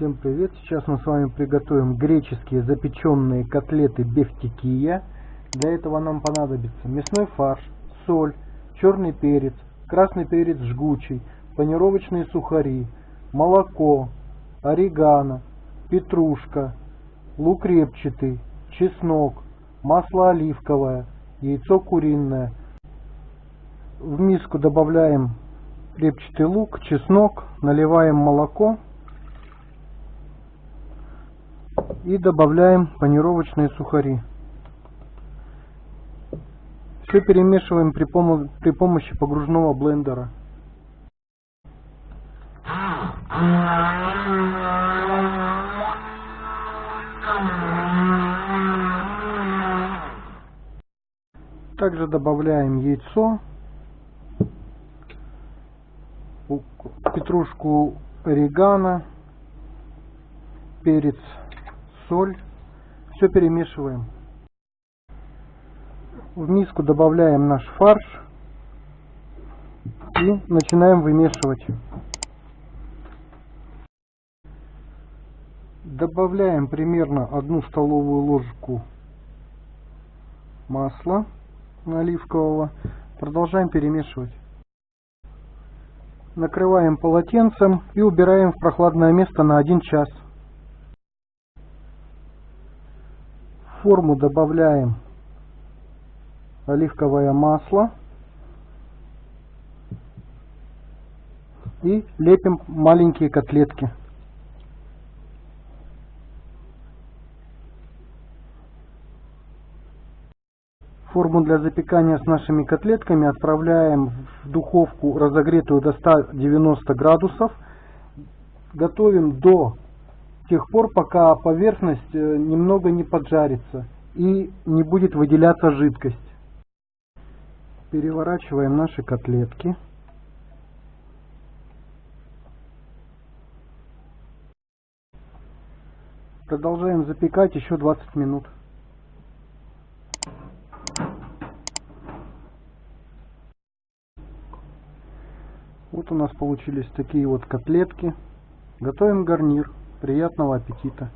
Всем привет! Сейчас мы с вами приготовим греческие запеченные котлеты бефтикия. Для этого нам понадобится мясной фарш, соль, черный перец, красный перец жгучий, панировочные сухари, молоко, орегано, петрушка, лук репчатый, чеснок, масло оливковое, яйцо куриное. В миску добавляем репчатый лук, чеснок, наливаем молоко и добавляем панировочные сухари. Все перемешиваем при, пом при помощи погружного блендера. Также добавляем яйцо, петрушку орегано, перец соль. Все перемешиваем. В миску добавляем наш фарш и начинаем вымешивать. Добавляем примерно одну столовую ложку масла оливкового. Продолжаем перемешивать. Накрываем полотенцем и убираем в прохладное место на 1 час. Форму добавляем оливковое масло и лепим маленькие котлетки. Форму для запекания с нашими котлетками отправляем в духовку, разогретую до 190 градусов. Готовим до тех пор, пока поверхность э, немного не поджарится и не будет выделяться жидкость. Переворачиваем наши котлетки. Продолжаем запекать еще 20 минут. Вот у нас получились такие вот котлетки. Готовим гарнир. Приятного аппетита!